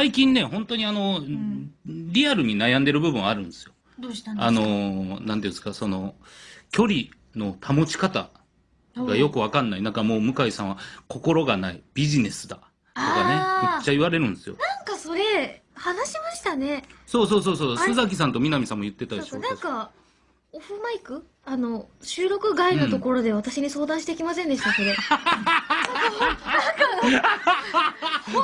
最近ね、本当にあの、リアルに悩んでる部分あるんですよ。どうしたんですか？あの、なんていうんですか、その、距離の保ち方がよくわかんない。なんかもう向井さんは心がない、ビジネスだ。とかねめっちゃ言われるんですよ。なんかそれ、話しましたね。そうそうそうそう、須崎さんと南さんも言ってたでしょ。なんか、オフマイク？あの、収録外のところで私に相談してきませんでした、それ。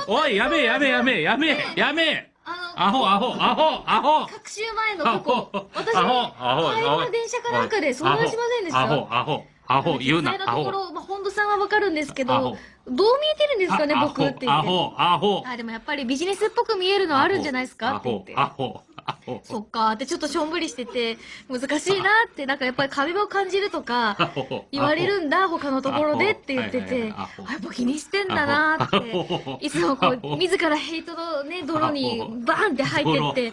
おい、やめえ、やめえ、やめえ、やめえ、やめえあアホ、アホ、アホ、アホの、各週前のここ、私に、アホ、アホ、帰りの電車かなんかで相談しませんでした？アホ、アホ、アホ、言うなアホ。ところ、まあ、本土さんはわかるんですけど、どう見えてるんですかね、あ僕って言って。アホ、アホ、あ、でもやっぱりビジネスっぽく見えるのあるんじゃないですかって言って、。アホ、アホ。そっか。ーってちょっとしょんぶりしてて、難しいなって、なんかやっぱり壁を感じるとか、言われるんだ、他のところでって言ってて、やっぱ気にしてんだなって、ホいつもこう、自らヘイトのね、泥にバーンって入ってって、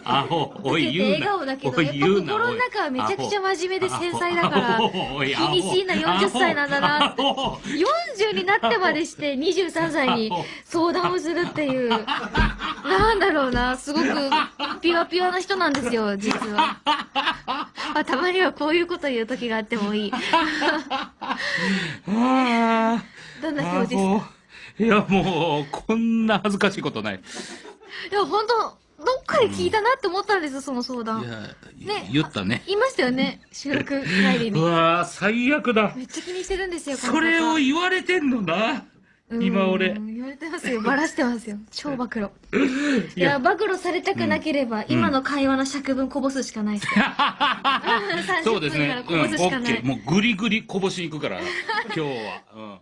受けて。笑顔だけど、やっぱ心の中はめちゃくちゃ真面目で繊細だから、気にしいな40歳なんだなってアホ40になってまでして23歳に相談をするっていう、なんだろうな、すごく ピュアピュアな人なんですよ、実は。まあ、たまにはこういうこと言う時があってもいい。あどんなー表情ですかいや、もう、こんな恥ずかしいことない。いや、本当どっかで聞いたなって思ったんですよ、その相談。いや、ね言ったね。言いましたよね、収録帰りうに。わー最悪だ。めっちゃ気にしてるんですよ、これを言われてんのな。今俺うん言われてますよ。バラしてますよ。超暴露。いや暴露されたくなければ、今の会話の尺分こぼすしかないです。そうです30分からね。こうん、オッケー。もうグリグリこぼしに行くから、今日は。うん。